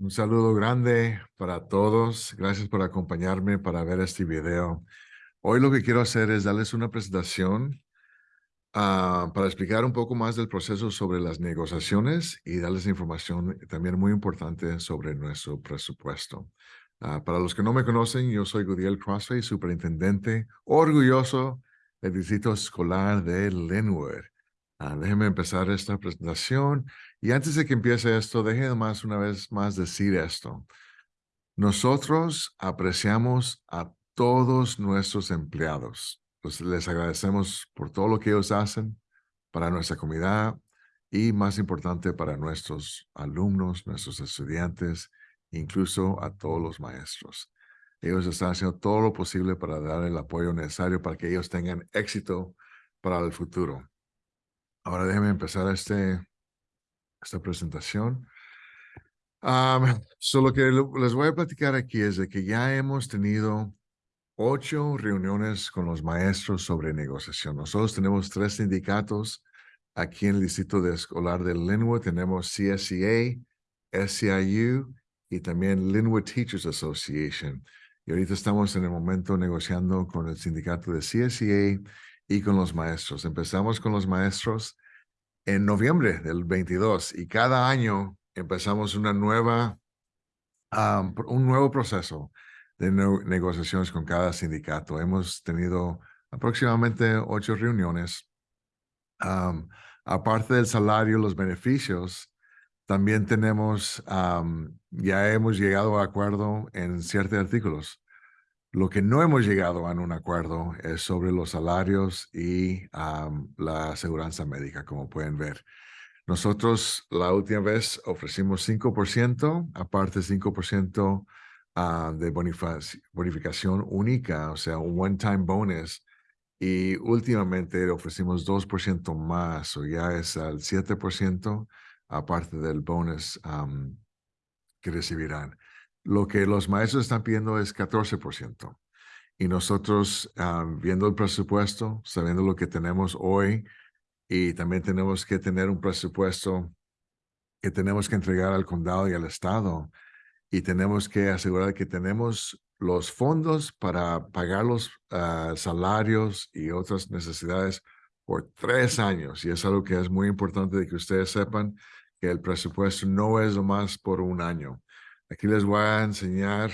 Un saludo grande para todos. Gracias por acompañarme para ver este video. Hoy lo que quiero hacer es darles una presentación ah, para explicar un poco más del proceso sobre las negociaciones y darles información también muy importante sobre nuestro presupuesto. Ah, para los que no me conocen, yo soy Gudiel Crossway, superintendente orgulloso del Distrito Escolar de Linwood. Ah, déjenme empezar esta presentación. Y antes de que empiece esto, déjenme más una vez más decir esto. Nosotros apreciamos a todos nuestros empleados. Pues les agradecemos por todo lo que ellos hacen para nuestra comunidad y más importante para nuestros alumnos, nuestros estudiantes, incluso a todos los maestros. Ellos están haciendo todo lo posible para dar el apoyo necesario para que ellos tengan éxito para el futuro. Ahora déjenme empezar este, esta presentación. solo que les voy a platicar aquí es de que ya hemos tenido ocho reuniones con los maestros sobre negociación. Nosotros tenemos tres sindicatos aquí en el Distrito de Escolar de Linwood. Tenemos CSEA, SCIU y también Linwood Teachers Association. Y ahorita estamos en el momento negociando con el sindicato de CSEA y con los maestros. Empezamos con los maestros en noviembre del 22 y cada año empezamos una nueva, un nuevo proceso de negociaciones con cada sindicato. Hemos tenido aproximadamente ocho reuniones. aparte del salario, los beneficios, también tenemos, ya hemos llegado a acuerdo en ciertos artículos. Lo que no hemos llegado a un acuerdo es sobre los salarios y la aseguranza médica, como pueden ver. Nosotros la última vez ofrecimos 5%, aparte 5% uh, de bonificación única, o sea, un one-time bonus. Y últimamente ofrecimos 2% más, o ya es al 7%, aparte del bonus que recibirán. Lo que los maestros están pidiendo es 14%. Y nosotros, viendo el presupuesto, sabiendo lo que tenemos hoy, y también tenemos que tener un presupuesto que tenemos que entregar al condado y al estado, y tenemos que asegurar que tenemos los fondos para pagar los ah, salarios y otras necesidades por tres años. Y es algo que es muy importante de que ustedes sepan que el presupuesto no es lo más por un año. Aquí les voy a enseñar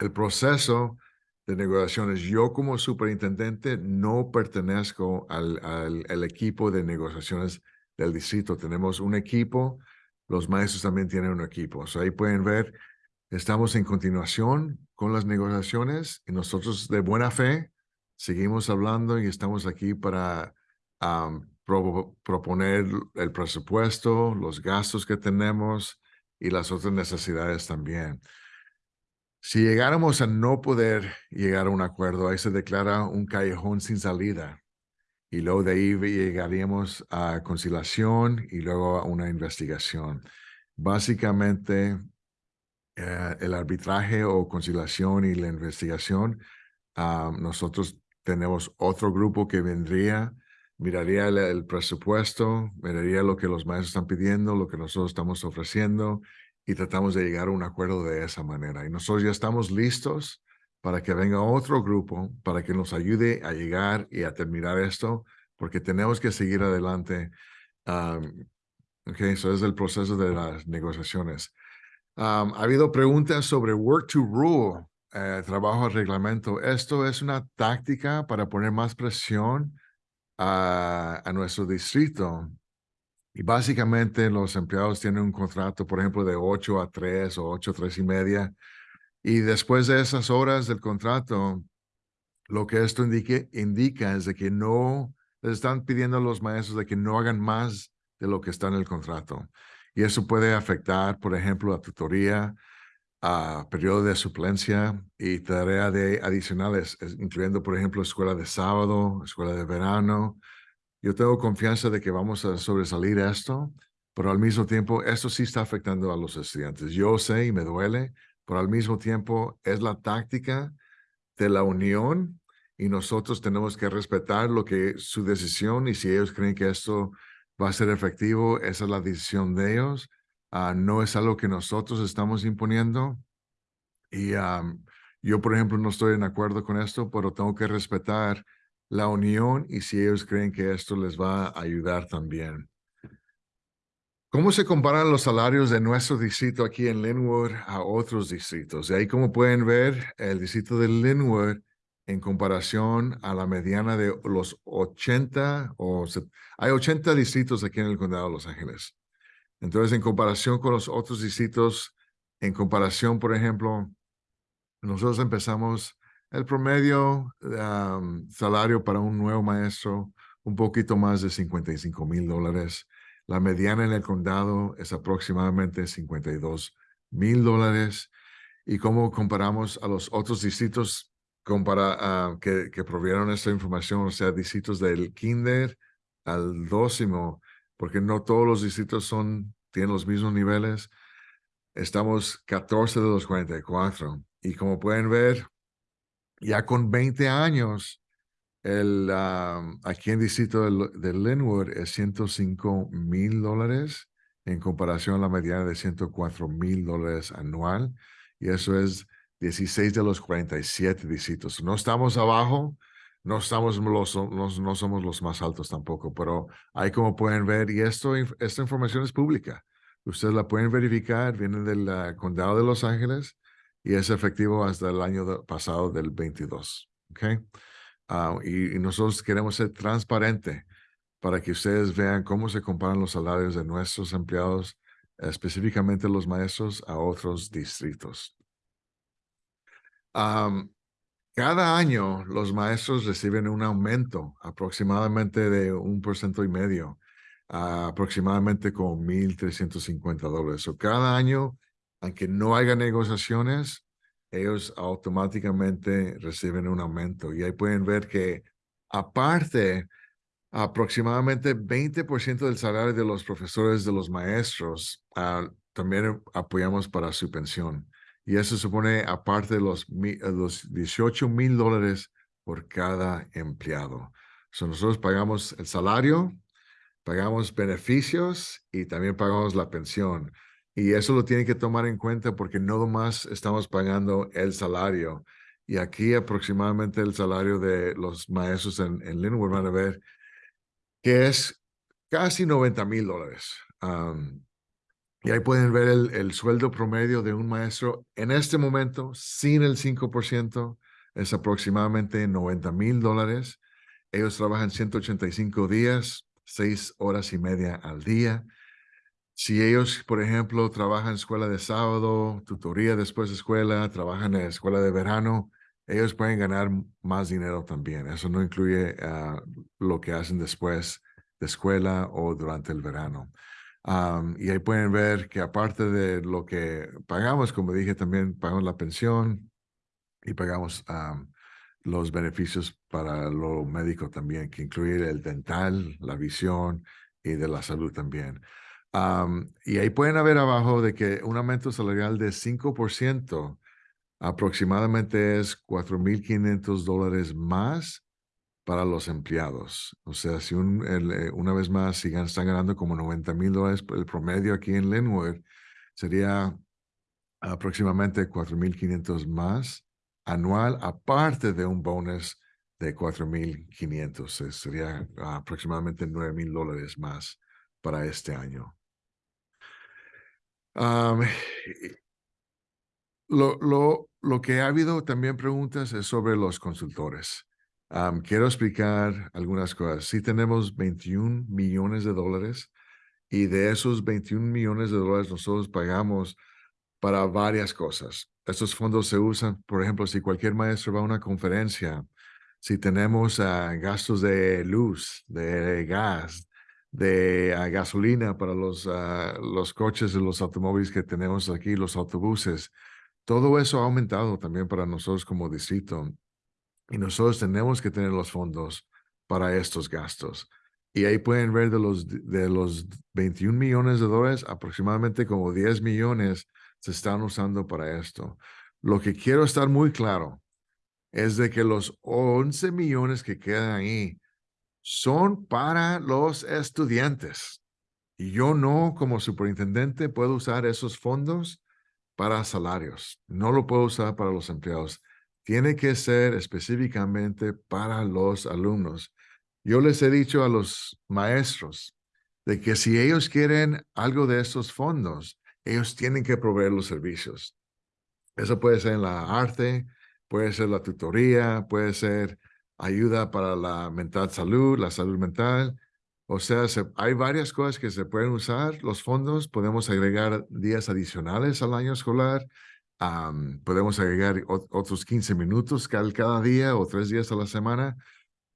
el proceso de negociaciones. Yo como superintendente no pertenezco al, al, equipo de negociaciones del distrito. Tenemos un equipo, los maestros también tienen un equipo. ahí pueden ver, estamos en continuación con las negociaciones y nosotros de buena fe seguimos hablando y estamos aquí para proponer el presupuesto, los gastos que tenemos, y las otras necesidades también. Si llegáramos a no poder llegar a un acuerdo, ahí se declara un callejón sin salida. Y luego de ahí llegaríamos a conciliación y luego a una investigación. Básicamente, eh, el arbitraje o conciliación y la investigación, ah, nosotros tenemos otro grupo que vendría miraría el, presupuesto, miraría lo que los maestros están pidiendo, lo que nosotros estamos ofreciendo y tratamos de llegar a un acuerdo de esa manera. Y nosotros ya estamos listos para que venga otro grupo, para que nos ayude a llegar y a terminar esto, porque tenemos que seguir adelante. ok, eso es el proceso de las negociaciones. ha habido preguntas sobre work to rule, eh, trabajo al reglamento. Esto es una táctica para poner más presión a, nuestro distrito. Y básicamente los empleados tienen un contrato, por ejemplo, de 8 a 3 o 8 a 3 y media. Y después de esas horas del contrato, lo que esto indique, indica es de que no les están pidiendo a los maestros de que no hagan más de lo que está en el contrato. Y eso puede afectar, por ejemplo, la tutoría, a periodo de suplencia y tareas de adicionales, incluyendo, por ejemplo, escuela de sábado, escuela de verano. Yo tengo confianza de que vamos a sobresalir esto, pero al mismo tiempo, esto sí está afectando a los estudiantes. Yo sé y me duele, pero al mismo tiempo es la táctica de la unión y nosotros tenemos que respetar lo que su decisión y si ellos creen que esto va a ser efectivo, esa es la decisión de ellos ah, no es algo que nosotros estamos imponiendo. Y yo, por ejemplo, no estoy en acuerdo con esto, pero tengo que respetar la unión y si ellos creen que esto les va a ayudar también. ¿Cómo se comparan los salarios de nuestro distrito aquí en Linwood a otros distritos? Y ahí como pueden ver, el distrito de Linwood en comparación a la mediana de los 80 o hay 80 distritos aquí en el condado de Los Ángeles. Entonces, en comparación con los otros distritos, en comparación, por ejemplo, nosotros empezamos el promedio salario para un nuevo maestro, un poquito más de 55 mil dólares. La mediana en el condado es aproximadamente 52 mil dólares. ¿Y cómo comparamos a los otros distritos compara, que, que provieron esta información? O sea, distritos del kinder al dócimo, porque no todos los distritos son, tienen los mismos niveles. Estamos 14 de los 44. Y como pueden ver, ya con 20 años, el, aquí en distrito de, de, Linwood es 105 mil dólares en comparación a la mediana de 104 mil dólares anual. Y eso es 16 de los 47 distritos. No estamos abajo, no, estamos los, no somos los más altos tampoco, pero ahí como pueden ver, y esto, esta información es pública. Ustedes la pueden verificar, viene del condado de Los Ángeles y es efectivo hasta el año pasado del 22. ¿okay? Ah, y, nosotros queremos ser transparente para que ustedes vean cómo se comparan los salarios de nuestros empleados, específicamente los maestros, a otros distritos. Cada año los maestros reciben un aumento aproximadamente de un por ciento y medio, aproximadamente con 1.350 dólares. O cada año aunque no haya negociaciones, ellos automáticamente reciben un aumento. Y ahí pueden ver que aparte, aproximadamente 20% del salario de los profesores, de los maestros, ah, también apoyamos para su pensión. Y eso supone, aparte de los, los 18 mil dólares por cada empleado. So, nosotros pagamos el salario, pagamos beneficios y también pagamos la pensión. Y eso lo tienen que tomar en cuenta porque no más estamos pagando el salario. Y aquí aproximadamente el salario de los maestros en, en Linwood van a ver que es casi 90 mil dólares. Y ahí pueden ver el, el, sueldo promedio de un maestro en este momento, sin el 5%, es aproximadamente 90 mil dólares. Ellos trabajan 185 días, 6 horas y media al día. Si ellos, por ejemplo, trabajan escuela de sábado, tutoría después de escuela, trabajan en escuela de verano, ellos pueden ganar más dinero también. Eso no incluye ah, lo que hacen después de escuela o durante el verano. Y ahí pueden ver que aparte de lo que pagamos, como dije, también pagamos la pensión y pagamos los beneficios para lo médico también, que incluye el dental, la visión y de la salud también. Y ahí pueden ver abajo de que un aumento salarial de 5% aproximadamente es 4.500 dólares más para los empleados. O sea, si un, eh, una vez más, si están ganando como 90 mil dólares el promedio aquí en Linwood, sería aproximadamente 4.500 más anual, aparte de un bonus de 4.500. Sería aproximadamente 9 mil dólares más para este año lo, lo, lo, que ha habido también preguntas es sobre los consultores. Quiero explicar algunas cosas. Sí tenemos 21 millones de dólares y de esos 21 millones de dólares nosotros pagamos para varias cosas. Estos fondos se usan, por ejemplo, si cualquier maestro va a una conferencia, si tenemos ah, gastos de luz, de gas, de ah, gasolina para los, uh, los coches y los automóviles que tenemos aquí, los autobuses. Todo eso ha aumentado también para nosotros como distrito. Y nosotros tenemos que tener los fondos para estos gastos. Y ahí pueden ver de los, de los 21 millones de dólares, aproximadamente como 10 millones se están usando para esto. Lo que quiero estar muy claro es de que los 11 millones que quedan ahí son para los estudiantes. Y yo no, como superintendente, puedo usar esos fondos para salarios. No lo puedo usar para los empleados. Tiene que ser específicamente para los alumnos. Yo les he dicho a los maestros de que si ellos quieren algo de estos fondos, ellos tienen que proveer los servicios. Eso puede ser en la arte, puede ser la tutoría, puede ser ayuda para la mental salud, la salud mental. O sea, hay varias cosas que se pueden usar. Los fondos, podemos agregar días adicionales al año escolar. Podemos agregar otros 15 minutos cada, cada día o tres días a la semana,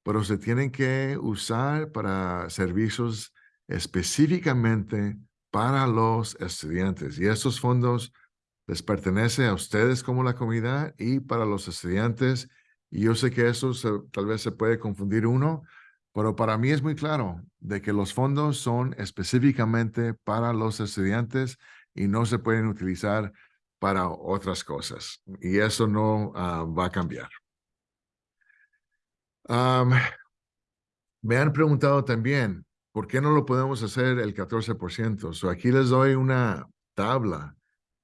pero se tienen que usar para servicios específicamente para los estudiantes. Y estos fondos les pertenece a ustedes como la comunidad y para los estudiantes. Y yo sé que eso tal vez se puede confundir uno, pero para mí es muy claro de que los fondos son específicamente para los estudiantes y no se pueden utilizar para otras cosas. Y eso no ah, va a cambiar. me han preguntado también, ¿por qué no lo podemos hacer el 14%? So aquí les doy una tabla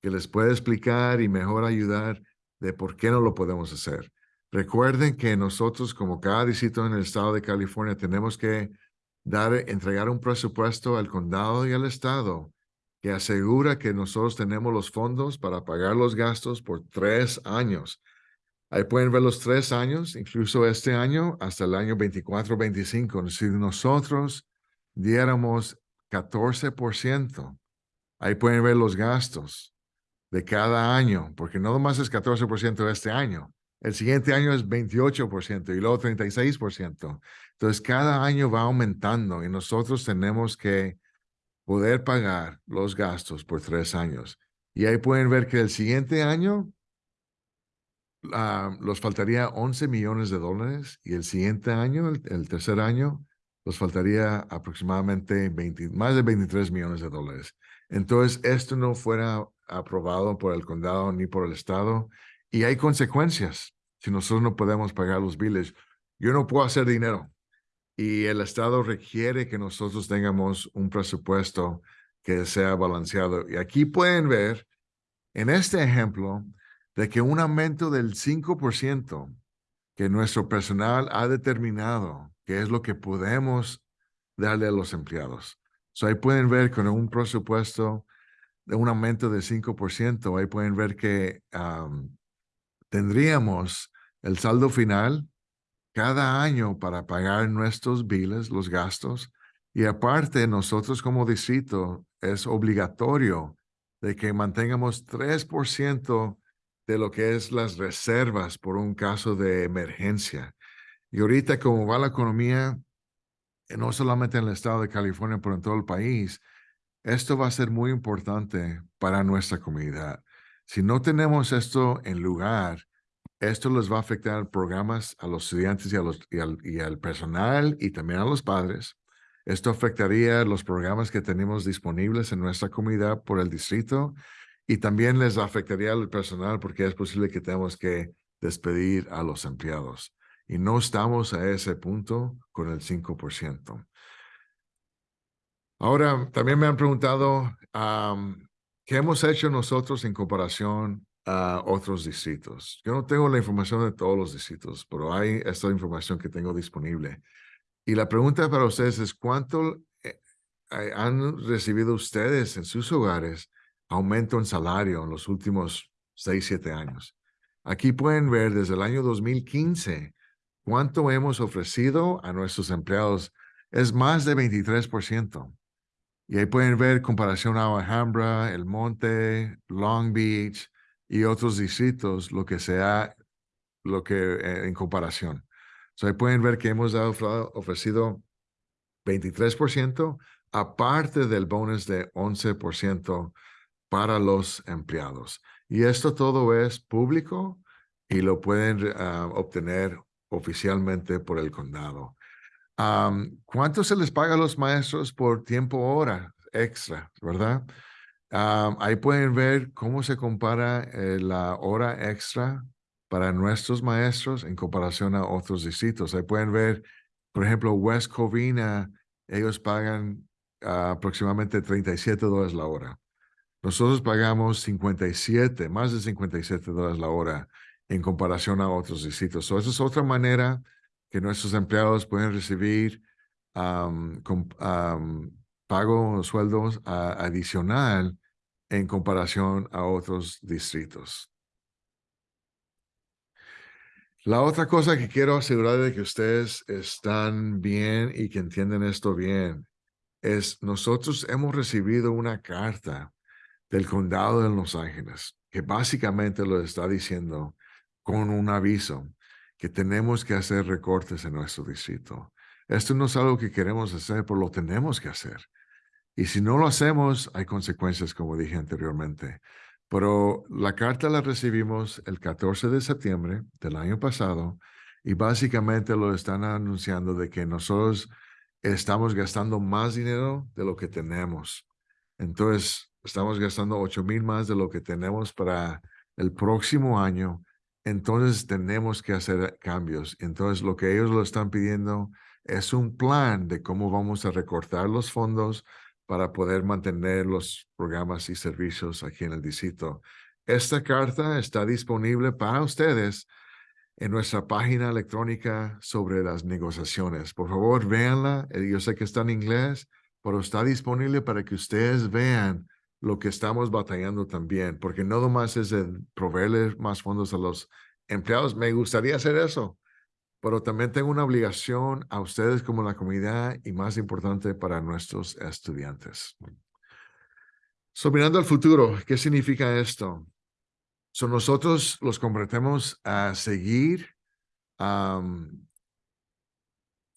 que les puede explicar y mejor ayudar de por qué no lo podemos hacer. Recuerden que nosotros, como cada distrito en el estado de California, tenemos que dar, entregar un presupuesto al condado y al estado que asegura que nosotros tenemos los fondos para pagar los gastos por tres años. Ahí pueden ver los tres años, incluso este año, hasta el año 24-25. Si nosotros diéramos 14%, ahí pueden ver los gastos de cada año, porque no nomás es 14% de este año, el siguiente año es 28% y luego 36%. Entonces, cada año va aumentando y nosotros tenemos que poder pagar los gastos por tres años. Y ahí pueden ver que el siguiente año uh, los faltaría 11 millones de dólares y el siguiente año, el, tercer año, los faltaría aproximadamente 20, más de 23 millones de dólares. Entonces, esto no fuera aprobado por el condado ni por el estado y hay consecuencias si nosotros no podemos pagar los biles. Yo no puedo hacer dinero y el estado requiere que nosotros tengamos un presupuesto que sea balanceado. Y aquí pueden ver en este ejemplo de que un aumento del 5% que nuestro personal ha determinado que es lo que podemos darle a los empleados. So ahí pueden ver con un presupuesto de un aumento de 5%, ahí pueden ver que tendríamos el saldo final cada año para pagar nuestros biles, los gastos, y aparte nosotros como distrito es obligatorio de que mantengamos 3% de lo que es las reservas por un caso de emergencia. Y ahorita como va la economía, no solamente en el estado de California, pero en todo el país, esto va a ser muy importante para nuestra comunidad. Si no tenemos esto en lugar, esto les va a afectar programas a los estudiantes y, a los, y, al, personal y también a los padres. Esto afectaría los programas que tenemos disponibles en nuestra comunidad por el distrito y también les afectaría al personal porque es posible que tengamos que despedir a los empleados. Y no estamos a ese punto con el 5%. Ahora, también me han preguntado qué hemos hecho nosotros en comparación a otros distritos. Yo no tengo la información de todos los distritos, pero hay esta información que tengo disponible. Y la pregunta para ustedes es, ¿cuánto eh, han recibido ustedes en sus hogares aumento en salario en los últimos 6, 7 años? Aquí pueden ver desde el año 2015 cuánto hemos ofrecido a nuestros empleados. Es más de 23%. Y ahí pueden ver comparación a Alhambra, El Monte, Long Beach y otros distritos, lo que sea, lo que eh, en comparación. So ahí pueden ver que hemos ofrecido 23%, aparte del bonus de 11% para los empleados. Y esto todo es público y lo pueden ah, obtener oficialmente por el condado. ¿Cuánto se les paga a los maestros por tiempo hora extra, verdad? Ahí pueden ver cómo se compara eh, la hora extra para nuestros maestros en comparación a otros distritos. Ahí pueden ver, por ejemplo, West Covina, ellos pagan ah, aproximadamente 37 dólares la hora. Nosotros pagamos 57, más de 57 dólares la hora en comparación a otros distritos. So, esa es otra manera que nuestros empleados pueden recibir pago sueldos adicional en comparación a otros distritos. La otra cosa que quiero asegurar de que ustedes están bien y que entienden esto bien es nosotros hemos recibido una carta del condado de Los Ángeles que básicamente lo está diciendo con un aviso que tenemos que hacer recortes en nuestro distrito. Esto no es algo que queremos hacer, pero lo tenemos que hacer. Y si no lo hacemos, hay consecuencias, como dije anteriormente. Pero la carta la recibimos el 14 de septiembre del año pasado y básicamente lo están anunciando de que nosotros estamos gastando más dinero de lo que tenemos. Entonces, estamos gastando 8 mil más de lo que tenemos para el próximo año. Entonces, tenemos que hacer cambios. Entonces, lo que ellos lo están pidiendo es un plan de cómo vamos a recortar los fondos para poder mantener los programas y servicios aquí en el distrito. Esta carta está disponible para ustedes en nuestra página electrónica sobre las negociaciones. Por favor, véanla. Eh, yo sé que está en inglés, pero está disponible para que ustedes vean lo que estamos batallando también, porque no nomás es de proveerle más fondos a los empleados. Me gustaría hacer eso, pero también tengo una obligación a ustedes como la comunidad y más importante para nuestros estudiantes. So, mirando al futuro, ¿qué significa esto? So, nosotros los comprometemos a seguir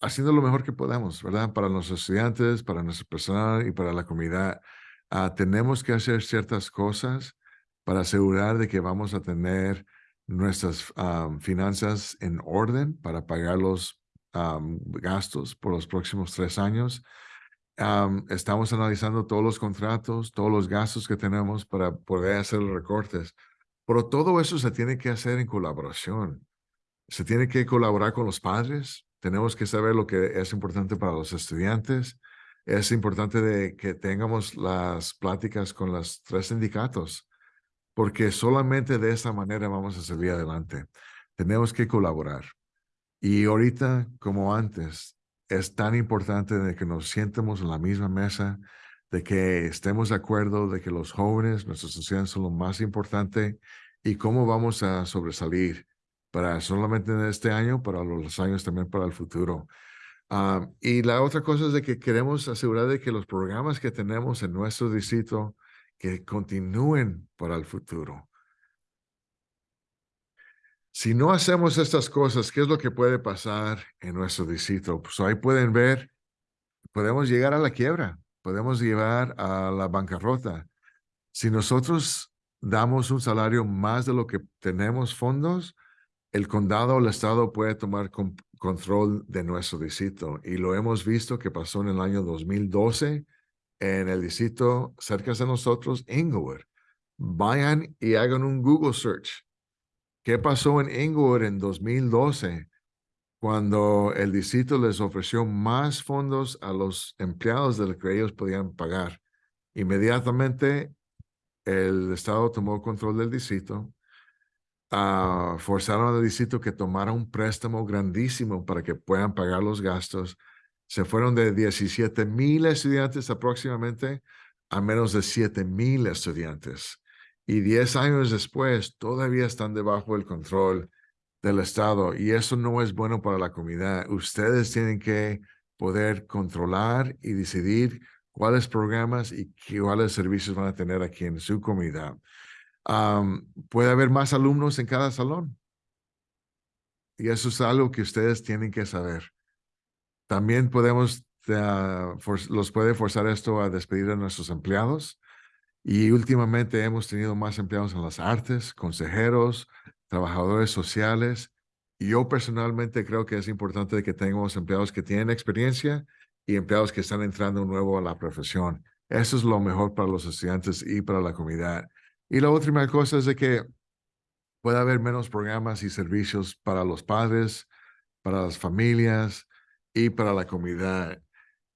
haciendo lo mejor que podamos, ¿verdad? Para los estudiantes, para nuestro personal y para la comunidad. Ah, tenemos que hacer ciertas cosas para asegurar de que vamos a tener nuestras finanzas en orden para pagar los gastos por los próximos tres años. estamos analizando todos los contratos, todos los gastos que tenemos para poder hacer los recortes. Pero todo eso se tiene que hacer en colaboración. Se tiene que colaborar con los padres. Tenemos que saber lo que es importante para los estudiantes. Es importante de que tengamos las pláticas con los tres sindicatos porque solamente de esa manera vamos a salir adelante. Tenemos que colaborar. Y ahorita, como antes, es tan importante de que nos sientemos en la misma mesa, de que estemos de acuerdo de que los jóvenes, nuestros estudiantes son lo más importante y cómo vamos a sobresalir para solamente en este año, para los años también para el futuro. Ah, y la otra cosa es de que queremos asegurar de que los programas que tenemos en nuestro distrito que continúen para el futuro. Si no hacemos estas cosas, ¿qué es lo que puede pasar en nuestro distrito? Pues ahí pueden ver, podemos llegar a la quiebra, podemos llegar a la bancarrota. Si nosotros damos un salario más de lo que tenemos fondos, el condado o el estado puede tomar control de nuestro distrito. Y lo hemos visto que pasó en el año 2012 en el distrito cerca de nosotros, Inglewood. Vayan y hagan un Google search. ¿Qué pasó en Inglewood en 2012 cuando el distrito les ofreció más fondos a los empleados de lo que ellos podían pagar? Inmediatamente el Estado tomó control del distrito, uh, forzaron al distrito que tomara un préstamo grandísimo para que puedan pagar los gastos se fueron de 17 mil estudiantes aproximadamente a menos de 7 mil estudiantes. Y 10 años después todavía están debajo del control del Estado y eso no es bueno para la comunidad. Ustedes tienen que poder controlar y decidir cuáles programas y cuáles servicios van a tener aquí en su comunidad. puede haber más alumnos en cada salón. Y eso es algo que ustedes tienen que saber. También podemos, uh, los puede forzar esto a despedir a nuestros empleados. Y últimamente hemos tenido más empleados en las artes, consejeros, trabajadores sociales. Y yo personalmente creo que es importante que tengamos empleados que tienen experiencia y empleados que están entrando nuevo a la profesión. Eso es lo mejor para los estudiantes y para la comunidad. Y la última cosa es de que puede haber menos programas y servicios para los padres, para las familias, y para la comunidad.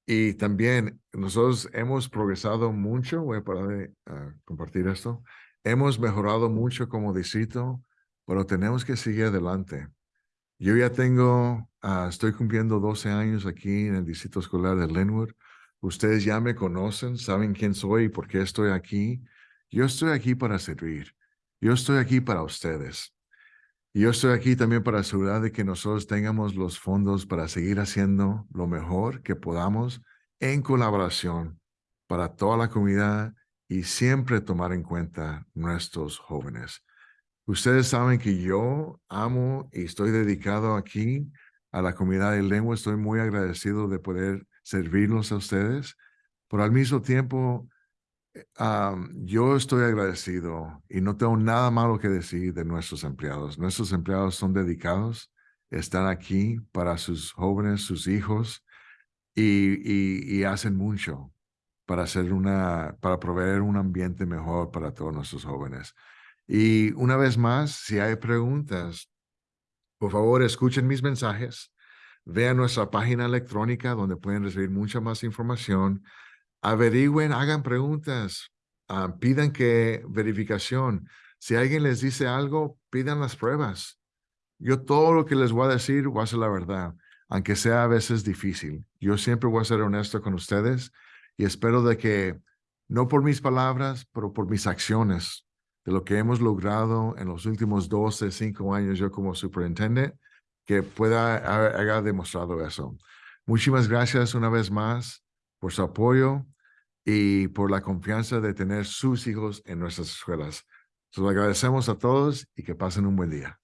Y también nosotros hemos progresado mucho, voy a parar de ah, compartir esto, hemos mejorado mucho como distrito, pero tenemos que seguir adelante. Yo ya tengo, ah, estoy cumpliendo 12 años aquí en el distrito escolar de Linwood. Ustedes ya me conocen, saben quién soy y por qué estoy aquí. Yo estoy aquí para servir. Yo estoy aquí para ustedes. Y yo estoy aquí también para asegurar de que nosotros tengamos los fondos para seguir haciendo lo mejor que podamos en colaboración para toda la comunidad y siempre tomar en cuenta nuestros jóvenes. Ustedes saben que yo amo y estoy dedicado aquí a la comunidad de lengua. Estoy muy agradecido de poder servirlos a ustedes, pero al mismo tiempo yo estoy agradecido y no tengo nada malo que decir de nuestros empleados. Nuestros empleados son dedicados, están aquí para sus jóvenes, sus hijos y, y, hacen mucho para hacer una, para proveer un ambiente mejor para todos nuestros jóvenes. Y una vez más, si hay preguntas, por favor, escuchen mis mensajes, vean nuestra página electrónica donde pueden recibir mucha más información averigüen, hagan preguntas, ah, pidan que verificación. Si alguien les dice algo, pidan las pruebas. Yo todo lo que les voy a decir voy a ser la verdad, aunque sea a veces difícil. Yo siempre voy a ser honesto con ustedes y espero de que, no por mis palabras, pero por mis acciones, de lo que hemos logrado en los últimos 12, 5 años yo como superintendente, que pueda haber demostrado eso. Muchísimas gracias una vez más por su apoyo y por la confianza de tener sus hijos en nuestras escuelas. Se agradecemos a todos y que pasen un buen día.